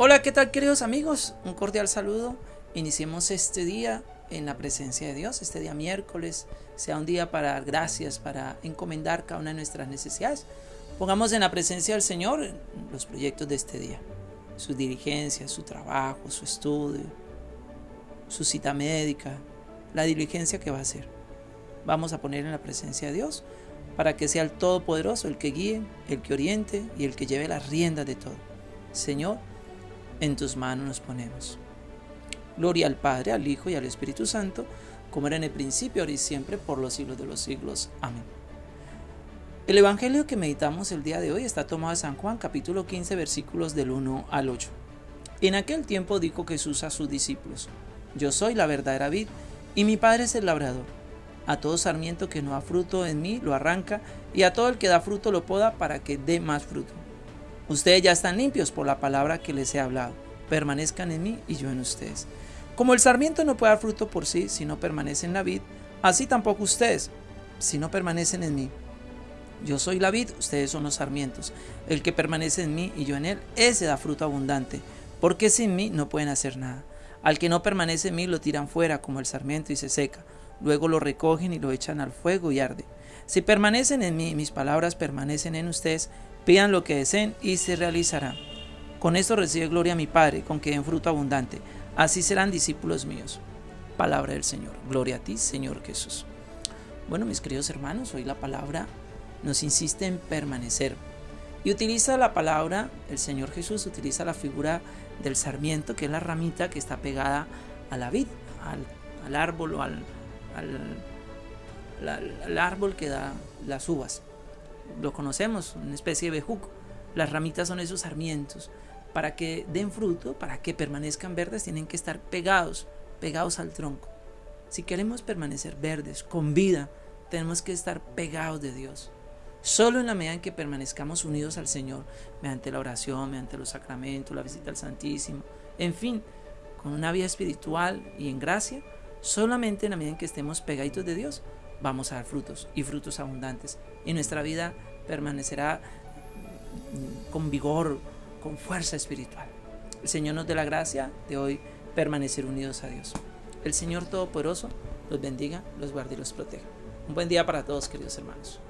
Hola, ¿qué tal queridos amigos? Un cordial saludo. Iniciemos este día en la presencia de Dios, este día miércoles, sea un día para dar gracias, para encomendar cada una de nuestras necesidades. Pongamos en la presencia del Señor los proyectos de este día, su diligencia, su trabajo, su estudio, su cita médica, la diligencia que va a hacer. Vamos a poner en la presencia de Dios para que sea el Todopoderoso el que guíe, el que oriente y el que lleve las riendas de todo. Señor, en tus manos nos ponemos. Gloria al Padre, al Hijo y al Espíritu Santo, como era en el principio, ahora y siempre, por los siglos de los siglos. Amén. El Evangelio que meditamos el día de hoy está tomado de San Juan, capítulo 15, versículos del 1 al 8. En aquel tiempo dijo Jesús a sus discípulos, Yo soy la verdadera vid, y mi Padre es el labrador. A todo sarmiento que no da fruto en mí lo arranca, y a todo el que da fruto lo poda para que dé más fruto. Ustedes ya están limpios por la palabra que les he hablado. Permanezcan en mí y yo en ustedes. Como el sarmiento no puede dar fruto por sí si no permanece en la vid, así tampoco ustedes, si no permanecen en mí. Yo soy la vid, ustedes son los sarmientos. El que permanece en mí y yo en él, ese da fruto abundante, porque sin mí no pueden hacer nada. Al que no permanece en mí lo tiran fuera como el sarmiento y se seca. Luego lo recogen y lo echan al fuego y arde. Si permanecen en mí mis palabras permanecen en ustedes, Pidan lo que deseen y se realizará. Con esto recibe gloria a mi Padre, con que den fruto abundante. Así serán discípulos míos. Palabra del Señor. Gloria a ti, Señor Jesús. Bueno, mis queridos hermanos, hoy la palabra nos insiste en permanecer. Y utiliza la palabra, el Señor Jesús utiliza la figura del sarmiento, que es la ramita que está pegada a la vid, al, árbol o al, al árbol que da las uvas lo conocemos, una especie de bejuco. Las ramitas son esos sarmientos. Para que den fruto, para que permanezcan verdes, tienen que estar pegados, pegados al tronco. Si queremos permanecer verdes, con vida, tenemos que estar pegados de Dios. Solo en la medida en que permanezcamos unidos al Señor, mediante la oración, mediante los sacramentos, la visita al Santísimo, en fin, con una vida espiritual y en gracia, solamente en la medida en que estemos pegaditos de Dios, vamos a dar frutos y frutos abundantes. Y nuestra vida permanecerá con vigor, con fuerza espiritual. El Señor nos dé la gracia de hoy permanecer unidos a Dios. El Señor Todopoderoso los bendiga, los guarde y los proteja. Un buen día para todos, queridos hermanos.